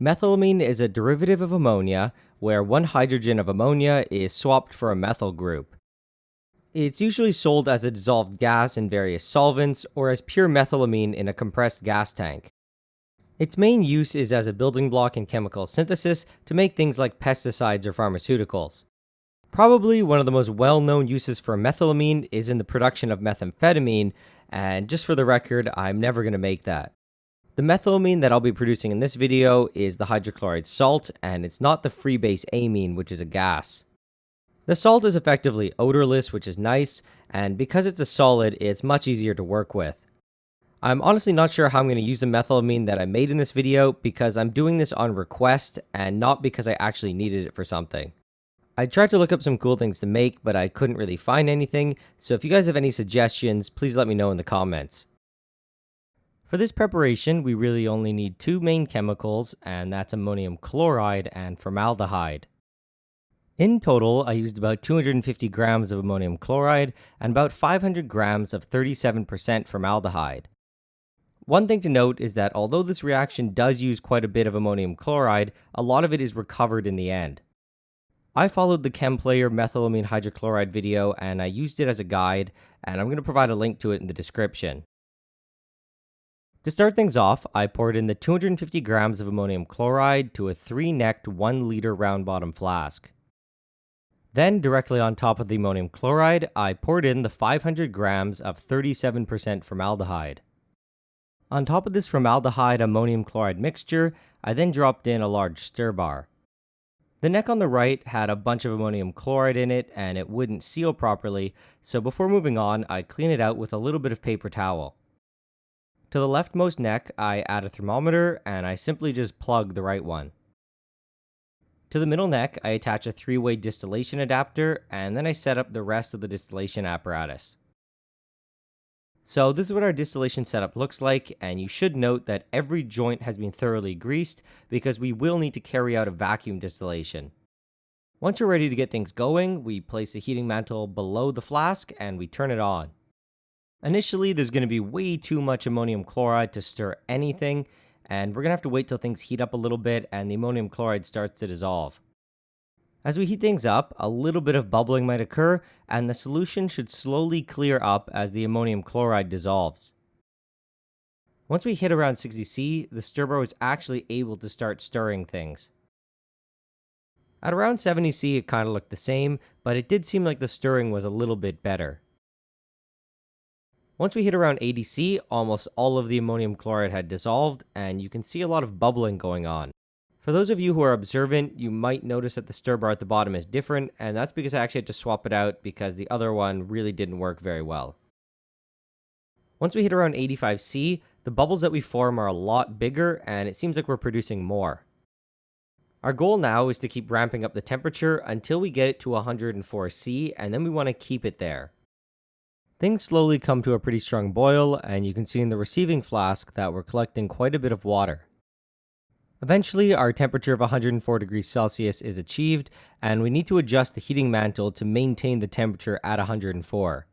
Methylamine is a derivative of ammonia where one hydrogen of ammonia is swapped for a methyl group. It's usually sold as a dissolved gas in various solvents or as pure methylamine in a compressed gas tank. Its main use is as a building block in chemical synthesis to make things like pesticides or pharmaceuticals. Probably one of the most well known uses for methylamine is in the production of methamphetamine, and just for the record, I'm never going to make that. The methylamine that I'll be producing in this video is the hydrochloride salt, and it's not the free base amine, which is a gas. The salt is effectively odorless, which is nice, and because it's a solid, it's much easier to work with. I'm honestly not sure how I'm going to use the methylamine that I made in this video because I'm doing this on request and not because I actually needed it for something. I tried to look up some cool things to make, but I couldn't really find anything, so if you guys have any suggestions, please let me know in the comments. For this preparation, we really only need two main chemicals, and that's ammonium chloride and formaldehyde. In total, I used about 250 grams of ammonium chloride and about 500 grams of 37% formaldehyde. One thing to note is that although this reaction does use quite a bit of ammonium chloride, a lot of it is recovered in the end. I followed the ChemPlayer methylamine hydrochloride video and I used it as a guide, and I'm going to provide a link to it in the description. To start things off, I poured in the 250 grams of ammonium chloride to a 3-necked 1 liter round bottom flask. Then, directly on top of the ammonium chloride, I poured in the 500 grams of 37% formaldehyde. On top of this formaldehyde ammonium chloride mixture, I then dropped in a large stir bar. The neck on the right had a bunch of ammonium chloride in it and it wouldn't seal properly, so before moving on, I clean it out with a little bit of paper towel. To the leftmost neck, I add a thermometer and I simply just plug the right one. To the middle neck, I attach a three-way distillation adapter and then I set up the rest of the distillation apparatus. So this is what our distillation setup looks like, and you should note that every joint has been thoroughly greased because we will need to carry out a vacuum distillation. Once we're ready to get things going, we place the heating mantle below the flask and we turn it on. Initially, there's going to be way too much ammonium chloride to stir anything, and we're going to have to wait till things heat up a little bit and the ammonium chloride starts to dissolve. As we heat things up, a little bit of bubbling might occur, and the solution should slowly clear up as the ammonium chloride dissolves. Once we hit around 60C, the stirrer is actually able to start stirring things. At around 70C, it kind of looked the same, but it did seem like the stirring was a little bit better. Once we hit around 80C, almost all of the ammonium chloride had dissolved, and you can see a lot of bubbling going on. For those of you who are observant, you might notice that the stir bar at the bottom is different, and that's because I actually had to swap it out because the other one really didn't work very well. Once we hit around 85C, the bubbles that we form are a lot bigger, and it seems like we're producing more. Our goal now is to keep ramping up the temperature until we get it to 104C, and then we want to keep it there. Things slowly come to a pretty strong boil, and you can see in the receiving flask that we're collecting quite a bit of water. Eventually, our temperature of 104 degrees Celsius is achieved, and we need to adjust the heating mantle to maintain the temperature at 104.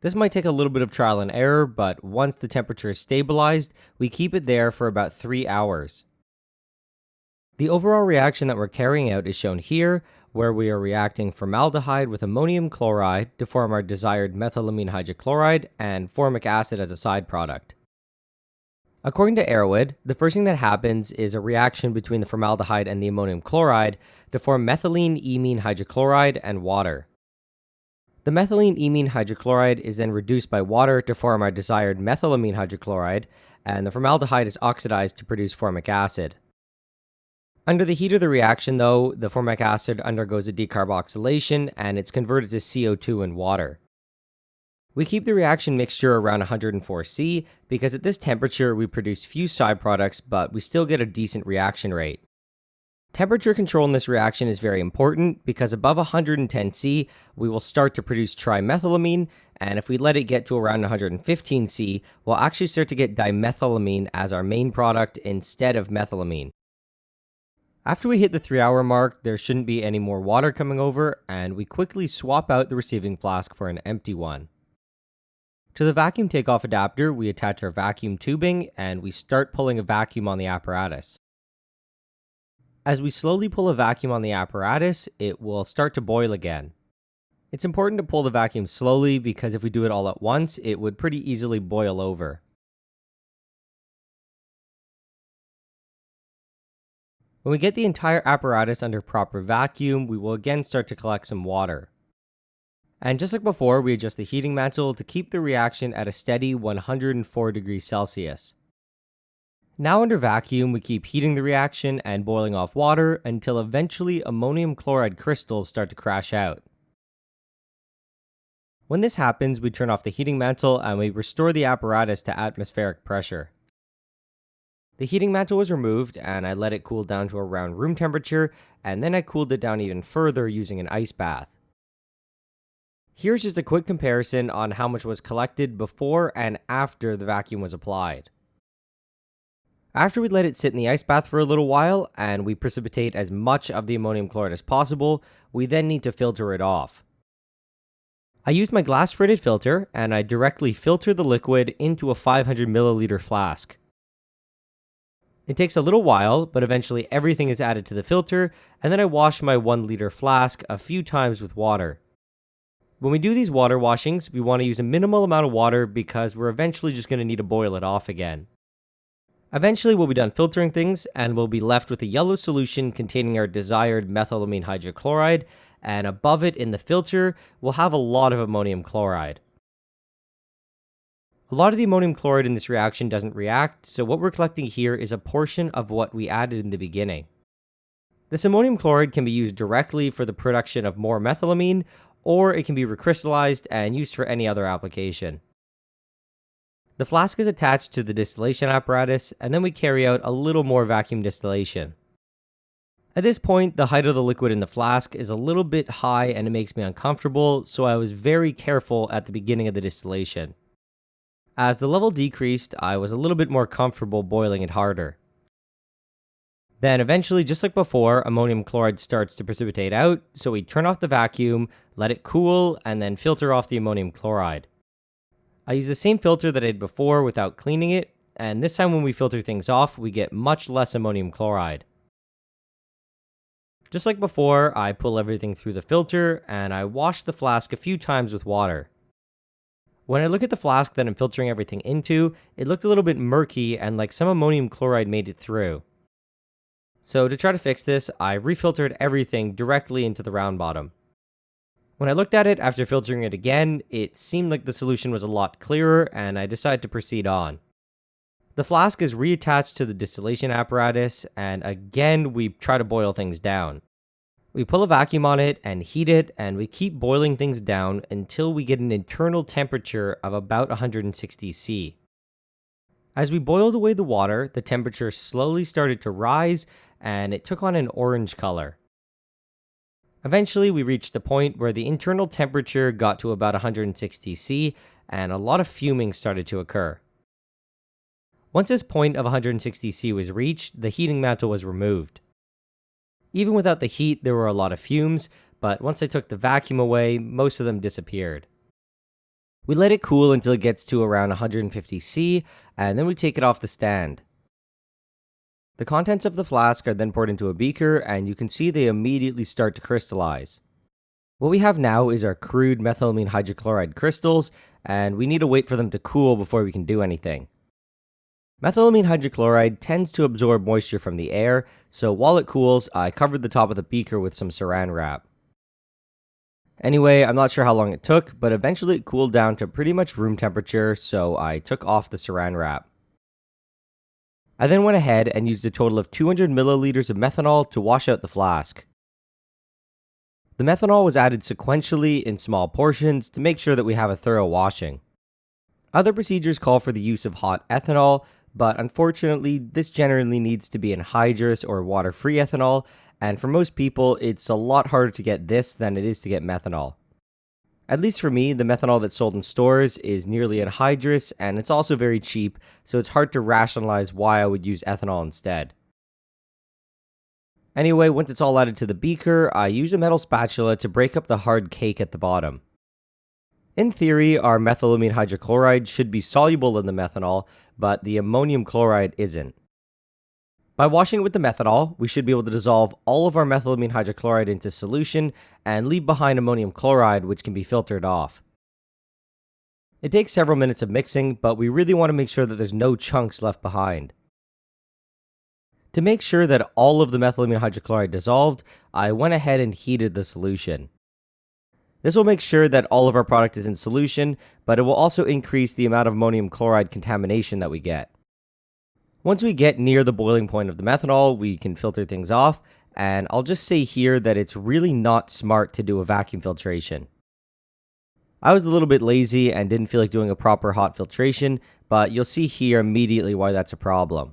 This might take a little bit of trial and error, but once the temperature is stabilized, we keep it there for about 3 hours. The overall reaction that we're carrying out is shown here, where we are reacting formaldehyde with ammonium chloride to form our desired methylamine hydrochloride and formic acid as a side product. According to Erowid, the first thing that happens is a reaction between the formaldehyde and the ammonium chloride to form methylene imine hydrochloride and water. The methylene imine hydrochloride is then reduced by water to form our desired methylamine hydrochloride, and the formaldehyde is oxidized to produce formic acid. Under the heat of the reaction, though, the formic acid undergoes a decarboxylation and it's converted to CO2 and water. We keep the reaction mixture around 104C because at this temperature we produce few side products, but we still get a decent reaction rate. Temperature control in this reaction is very important because above 110C, we will start to produce trimethylamine, and if we let it get to around 115C, we'll actually start to get dimethylamine as our main product instead of methylamine. After we hit the 3 hour mark, there shouldn't be any more water coming over, and we quickly swap out the receiving flask for an empty one. To the vacuum takeoff adapter, we attach our vacuum tubing and we start pulling a vacuum on the apparatus. As we slowly pull a vacuum on the apparatus, it will start to boil again. It's important to pull the vacuum slowly because if we do it all at once, it would pretty easily boil over. When we get the entire apparatus under proper vacuum, we will again start to collect some water. And just like before, we adjust the heating mantle to keep the reaction at a steady 104 degrees Celsius. Now under vacuum, we keep heating the reaction and boiling off water until eventually ammonium chloride crystals start to crash out. When this happens, we turn off the heating mantle and we restore the apparatus to atmospheric pressure. The heating mantle was removed and I let it cool down to around room temperature and then I cooled it down even further using an ice bath. Here's just a quick comparison on how much was collected before and after the vacuum was applied. After we let it sit in the ice bath for a little while and we precipitate as much of the ammonium chloride as possible, we then need to filter it off. I use my glass fritted filter and I directly filter the liquid into a 500 milliliter flask. It takes a little while, but eventually everything is added to the filter, and then I wash my 1 liter flask a few times with water. When we do these water washings, we want to use a minimal amount of water because we're eventually just going to need to boil it off again. Eventually we'll be done filtering things and we'll be left with a yellow solution containing our desired methylamine hydrochloride, and above it in the filter, we'll have a lot of ammonium chloride. A lot of the ammonium chloride in this reaction doesn't react, so what we're collecting here is a portion of what we added in the beginning. This ammonium chloride can be used directly for the production of more methylamine, or it can be recrystallized and used for any other application. The flask is attached to the distillation apparatus, and then we carry out a little more vacuum distillation. At this point, the height of the liquid in the flask is a little bit high and it makes me uncomfortable, so I was very careful at the beginning of the distillation. As the level decreased, I was a little bit more comfortable boiling it harder. Then eventually, just like before, ammonium chloride starts to precipitate out, so we turn off the vacuum, let it cool, and then filter off the ammonium chloride. I use the same filter that I did before without cleaning it, and this time when we filter things off, we get much less ammonium chloride. Just like before, I pull everything through the filter, and I wash the flask a few times with water. When I look at the flask that I'm filtering everything into, it looked a little bit murky and like some ammonium chloride made it through. So to try to fix this, I refiltered everything directly into the round bottom. When I looked at it after filtering it again, it seemed like the solution was a lot clearer and I decided to proceed on. The flask is reattached to the distillation apparatus and again we try to boil things down. We pull a vacuum on it and heat it, and we keep boiling things down until we get an internal temperature of about 160 C. As we boiled away the water, the temperature slowly started to rise and it took on an orange color. Eventually, we reached the point where the internal temperature got to about 160 C and a lot of fuming started to occur. Once this point of 160 C was reached, the heating mantle was removed. Even without the heat, there were a lot of fumes, but once I took the vacuum away, most of them disappeared. We let it cool until it gets to around 150 C, and then we take it off the stand. The contents of the flask are then poured into a beaker, and you can see they immediately start to crystallize. What we have now is our crude methylamine hydrochloride crystals, and we need to wait for them to cool before we can do anything. Methylamine hydrochloride tends to absorb moisture from the air, so while it cools, I covered the top of the beaker with some saran wrap. Anyway, I'm not sure how long it took, but eventually it cooled down to pretty much room temperature, so I took off the saran wrap. I then went ahead and used a total of 200 milliliters of methanol to wash out the flask. The methanol was added sequentially in small portions to make sure that we have a thorough washing. Other procedures call for the use of hot ethanol, but unfortunately, this generally needs to be anhydrous or water-free ethanol, and for most people, it's a lot harder to get this than it is to get methanol. At least for me, the methanol that's sold in stores is nearly anhydrous, and it's also very cheap, so it's hard to rationalize why I would use ethanol instead. Anyway, once it's all added to the beaker, I use a metal spatula to break up the hard cake at the bottom. In theory, our methylamine hydrochloride should be soluble in the methanol, but the ammonium chloride isn't. By washing it with the methanol, we should be able to dissolve all of our methylamine hydrochloride into solution and leave behind ammonium chloride, which can be filtered off. It takes several minutes of mixing, but we really want to make sure that there's no chunks left behind. To make sure that all of the methylamine hydrochloride dissolved, I went ahead and heated the solution. This will make sure that all of our product is in solution, but it will also increase the amount of ammonium chloride contamination that we get. Once we get near the boiling point of the methanol, we can filter things off, and I'll just say here that it's really not smart to do a vacuum filtration. I was a little bit lazy and didn't feel like doing a proper hot filtration, but you'll see here immediately why that's a problem.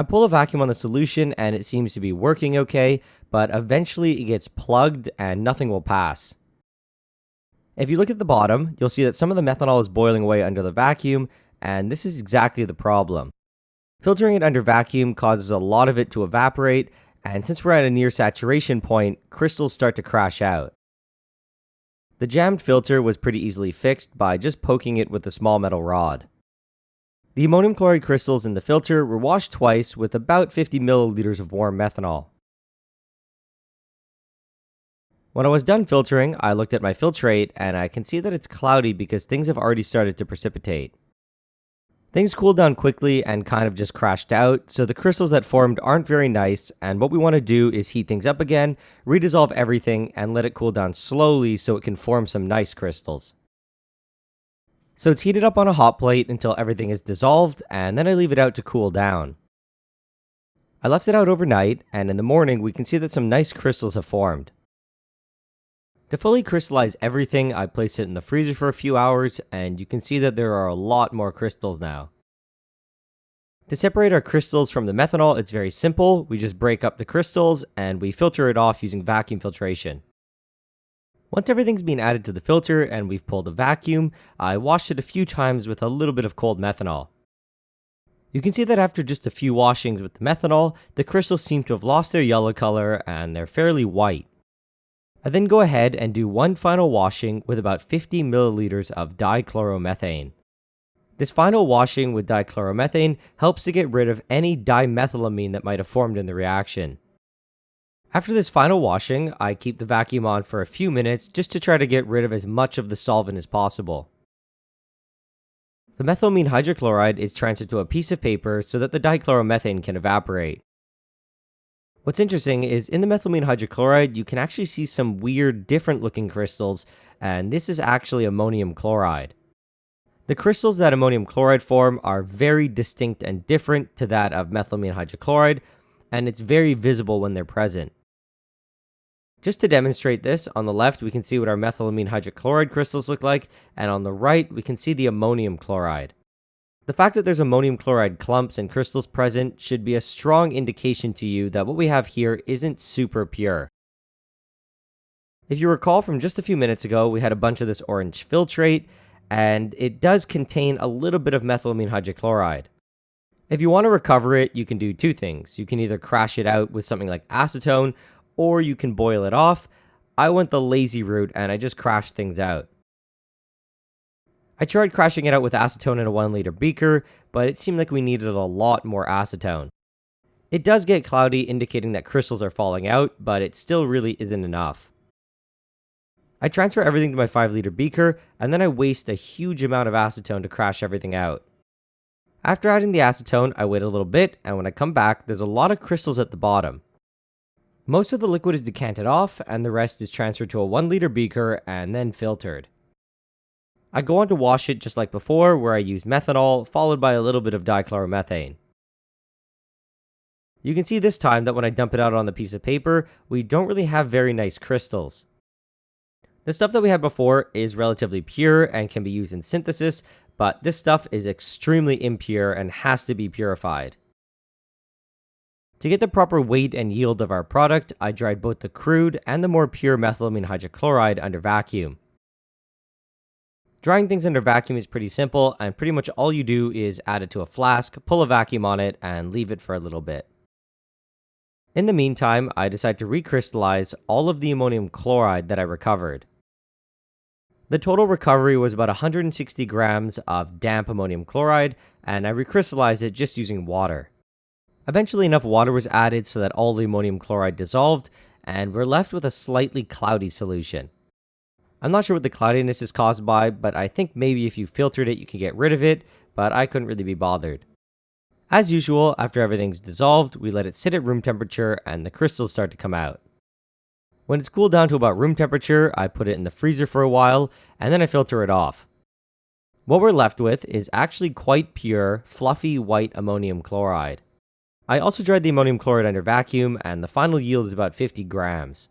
I pull a vacuum on the solution and it seems to be working okay, but eventually it gets plugged and nothing will pass. If you look at the bottom, you'll see that some of the methanol is boiling away under the vacuum, and this is exactly the problem. Filtering it under vacuum causes a lot of it to evaporate, and since we're at a near saturation point, crystals start to crash out. The jammed filter was pretty easily fixed by just poking it with a small metal rod. The ammonium chloride crystals in the filter were washed twice with about 50 milliliters of warm methanol. When I was done filtering, I looked at my filtrate and I can see that it's cloudy because things have already started to precipitate. Things cooled down quickly and kind of just crashed out, so the crystals that formed aren't very nice, and what we want to do is heat things up again, redissolve everything, and let it cool down slowly so it can form some nice crystals. So it's heated up on a hot plate until everything is dissolved, and then I leave it out to cool down. I left it out overnight, and in the morning we can see that some nice crystals have formed. To fully crystallize everything, I place it in the freezer for a few hours, and you can see that there are a lot more crystals now. To separate our crystals from the methanol, it's very simple. We just break up the crystals, and we filter it off using vacuum filtration. Once everything's been added to the filter and we've pulled a vacuum, I washed it a few times with a little bit of cold methanol. You can see that after just a few washings with the methanol, the crystals seem to have lost their yellow color and they're fairly white. I then go ahead and do one final washing with about 50 milliliters of dichloromethane. This final washing with dichloromethane helps to get rid of any dimethylamine that might have formed in the reaction. After this final washing, I keep the vacuum on for a few minutes just to try to get rid of as much of the solvent as possible. The methylamine hydrochloride is transferred to a piece of paper so that the dichloromethane can evaporate. What's interesting is in the methylamine hydrochloride, you can actually see some weird different looking crystals, and this is actually ammonium chloride. The crystals that ammonium chloride form are very distinct and different to that of methylamine hydrochloride, and it's very visible when they're present. Just to demonstrate this, on the left we can see what our methylamine hydrochloride crystals look like, and on the right we can see the ammonium chloride. The fact that there's ammonium chloride clumps and crystals present should be a strong indication to you that what we have here isn't super pure. If you recall from just a few minutes ago, we had a bunch of this orange filtrate, and it does contain a little bit of methylamine hydrochloride. If you want to recover it, you can do two things. You can either crash it out with something like acetone, or you can boil it off. I went the lazy route and I just crashed things out. I tried crashing it out with acetone in a 1 liter beaker, but it seemed like we needed a lot more acetone. It does get cloudy, indicating that crystals are falling out, but it still really isn't enough. I transfer everything to my 5 liter beaker, and then I waste a huge amount of acetone to crash everything out. After adding the acetone, I wait a little bit, and when I come back, there's a lot of crystals at the bottom. Most of the liquid is decanted off, and the rest is transferred to a 1 liter beaker and then filtered. I go on to wash it just like before, where I use methanol, followed by a little bit of dichloromethane. You can see this time that when I dump it out on the piece of paper, we don't really have very nice crystals. The stuff that we had before is relatively pure and can be used in synthesis, but this stuff is extremely impure and has to be purified. To get the proper weight and yield of our product, I dried both the crude and the more pure methylamine hydrochloride under vacuum. Drying things under vacuum is pretty simple, and pretty much all you do is add it to a flask, pull a vacuum on it, and leave it for a little bit. In the meantime, I decide to recrystallize all of the ammonium chloride that I recovered. The total recovery was about 160 grams of damp ammonium chloride, and I recrystallized it just using water. Eventually enough water was added so that all the ammonium chloride dissolved, and we're left with a slightly cloudy solution. I'm not sure what the cloudiness is caused by, but I think maybe if you filtered it you could get rid of it, but I couldn't really be bothered. As usual, after everything's dissolved, we let it sit at room temperature and the crystals start to come out. When it's cooled down to about room temperature, I put it in the freezer for a while, and then I filter it off. What we're left with is actually quite pure, fluffy white ammonium chloride. I also dried the ammonium chloride under vacuum, and the final yield is about 50 grams.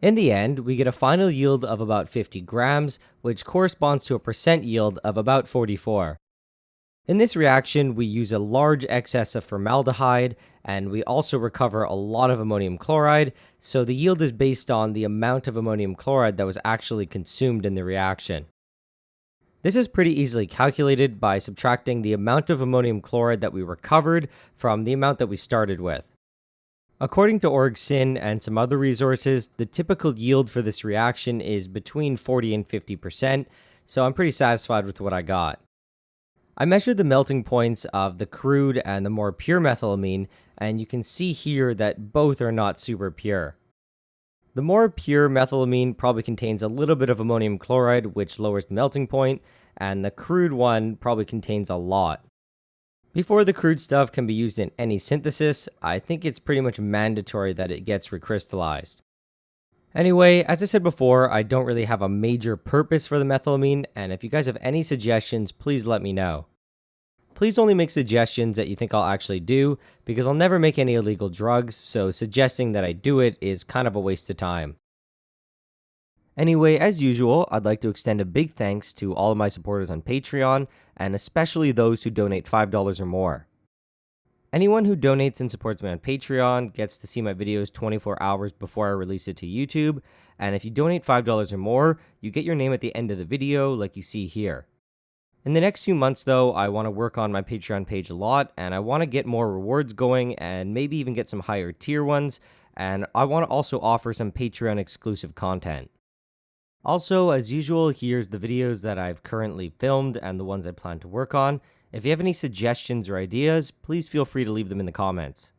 In the end, we get a final yield of about 50 grams, which corresponds to a percent yield of about 44. In this reaction, we use a large excess of formaldehyde, and we also recover a lot of ammonium chloride, so the yield is based on the amount of ammonium chloride that was actually consumed in the reaction. This is pretty easily calculated by subtracting the amount of ammonium chloride that we recovered from the amount that we started with. According to OrgSyn and some other resources, the typical yield for this reaction is between 40 and 50%, so I'm pretty satisfied with what I got. I measured the melting points of the crude and the more pure methylamine, and you can see here that both are not super pure. The more pure methylamine probably contains a little bit of ammonium chloride, which lowers the melting point, and the crude one probably contains a lot. Before the crude stuff can be used in any synthesis, I think it's pretty much mandatory that it gets recrystallized. Anyway, as I said before, I don't really have a major purpose for the methylamine, and if you guys have any suggestions, please let me know. Please only make suggestions that you think I'll actually do, because I'll never make any illegal drugs, so suggesting that I do it is kind of a waste of time. Anyway, as usual, I'd like to extend a big thanks to all of my supporters on Patreon, and especially those who donate $5 or more. Anyone who donates and supports me on Patreon gets to see my videos 24 hours before I release it to YouTube, and if you donate $5 or more, you get your name at the end of the video like you see here. In the next few months though, I want to work on my Patreon page a lot, and I want to get more rewards going and maybe even get some higher tier ones, and I want to also offer some Patreon exclusive content. Also, as usual, here's the videos that I've currently filmed and the ones I plan to work on. If you have any suggestions or ideas, please feel free to leave them in the comments.